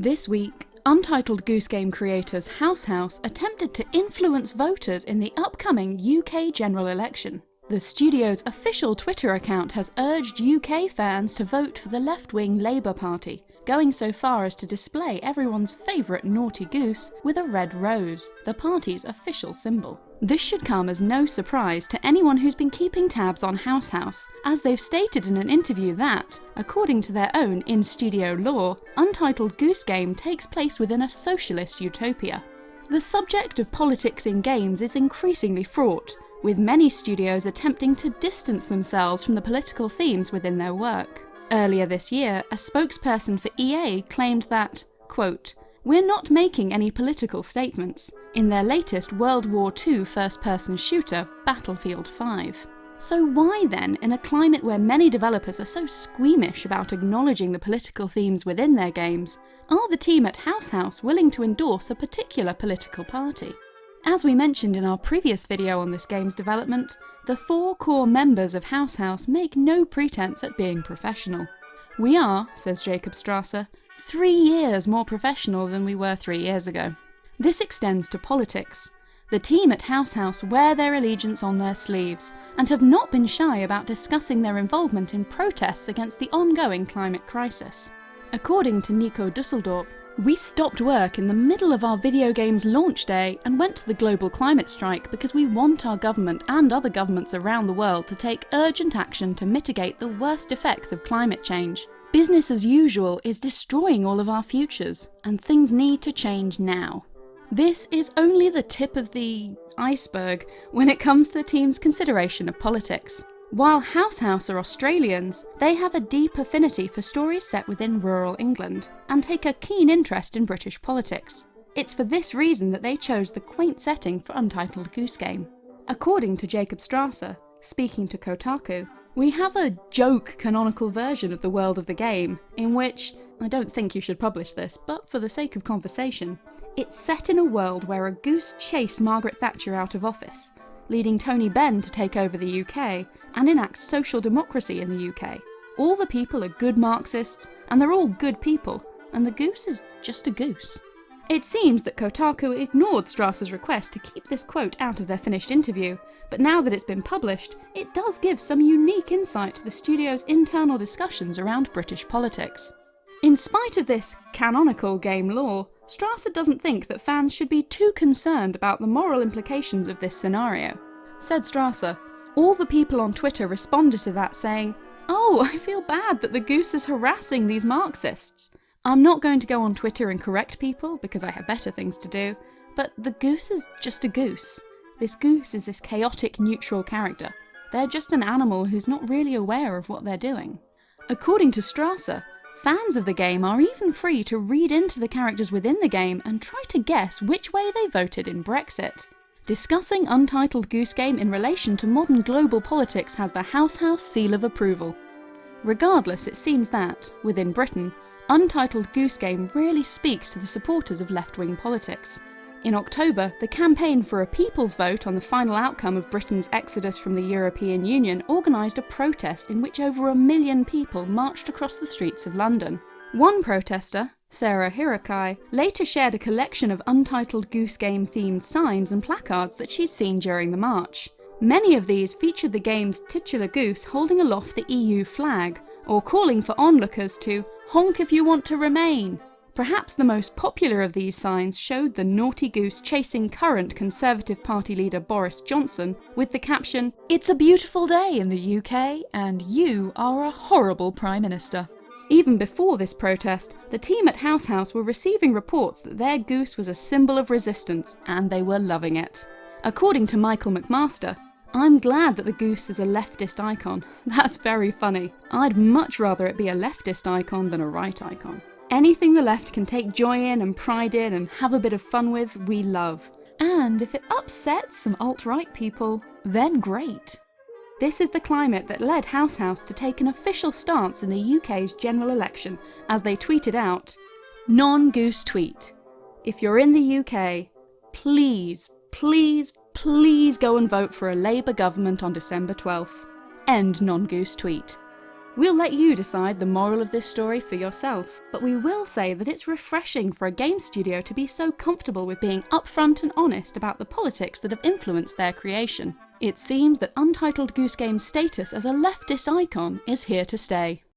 This week, Untitled Goose Game creators House House attempted to influence voters in the upcoming UK general election. The studio's official Twitter account has urged UK fans to vote for the left-wing Labour Party, going so far as to display everyone's favourite naughty goose with a red rose, the party's official symbol. This should come as no surprise to anyone who's been keeping tabs on House House, as they've stated in an interview that, according to their own in-studio lore, Untitled Goose Game takes place within a socialist utopia. The subject of politics in games is increasingly fraught, with many studios attempting to distance themselves from the political themes within their work. Earlier this year, a spokesperson for EA claimed that, quote, We're not making any political statements, in their latest World War II first-person shooter, Battlefield 5. So why then, in a climate where many developers are so squeamish about acknowledging the political themes within their games, are the team at House House willing to endorse a particular political party? As we mentioned in our previous video on this game's development, the four core members of House House make no pretense at being professional. We are, says Jacob Strasser, three years more professional than we were three years ago. This extends to politics. The team at House House wear their allegiance on their sleeves, and have not been shy about discussing their involvement in protests against the ongoing climate crisis. According to Nico Disseldorp, we stopped work in the middle of our video game's launch day and went to the global climate strike because we want our government and other governments around the world to take urgent action to mitigate the worst effects of climate change. Business as usual is destroying all of our futures, and things need to change now. This is only the tip of the iceberg when it comes to the team's consideration of politics. While House House are Australians, they have a deep affinity for stories set within rural England, and take a keen interest in British politics. It's for this reason that they chose the quaint setting for Untitled Goose Game. According to Jacob Strasser, speaking to Kotaku, we have a joke canonical version of the world of the game, in which, I don't think you should publish this, but for the sake of conversation, it's set in a world where a goose chased Margaret Thatcher out of office, leading Tony Benn to take over the UK and enact social democracy in the UK. All the people are good Marxists, and they're all good people, and the goose is just a goose. It seems that Kotaku ignored Strasser's request to keep this quote out of their finished interview, but now that it's been published, it does give some unique insight to the studio's internal discussions around British politics. In spite of this canonical game lore, Strasser doesn't think that fans should be too concerned about the moral implications of this scenario. Said Strasser, all the people on Twitter responded to that saying, Oh, I feel bad that the goose is harassing these Marxists. I'm not going to go on Twitter and correct people because I have better things to do, but the goose is just a goose. This goose is this chaotic neutral character. They're just an animal who's not really aware of what they're doing. According to Strasser, Fans of the game are even free to read into the characters within the game and try to guess which way they voted in Brexit. Discussing Untitled Goose Game in relation to modern global politics has the House House seal of approval. Regardless, it seems that, within Britain, Untitled Goose Game really speaks to the supporters of left-wing politics. In October, the Campaign for a People's Vote on the final outcome of Britain's exodus from the European Union organised a protest in which over a million people marched across the streets of London. One protester, Sarah Hirakai, later shared a collection of Untitled Goose Game themed signs and placards that she'd seen during the march. Many of these featured the game's titular goose holding aloft the EU flag, or calling for onlookers to honk if you want to remain, Perhaps the most popular of these signs showed the naughty goose chasing current Conservative Party leader Boris Johnson with the caption, It's a beautiful day in the UK and you are a horrible Prime Minister. Even before this protest, the team at House House were receiving reports that their goose was a symbol of resistance and they were loving it. According to Michael McMaster, I'm glad that the goose is a leftist icon. That's very funny. I'd much rather it be a leftist icon than a right icon. Anything the left can take joy in and pride in and have a bit of fun with, we love. And if it upsets some alt-right people, then great. This is the climate that led House House to take an official stance in the UK's general election, as they tweeted out, Non-goose tweet. If you're in the UK, please, please, please go and vote for a Labour government on December 12th. End non-goose tweet. We'll let you decide the moral of this story for yourself, but we will say that it's refreshing for a game studio to be so comfortable with being upfront and honest about the politics that have influenced their creation. It seems that Untitled Goose Game's status as a leftist icon is here to stay.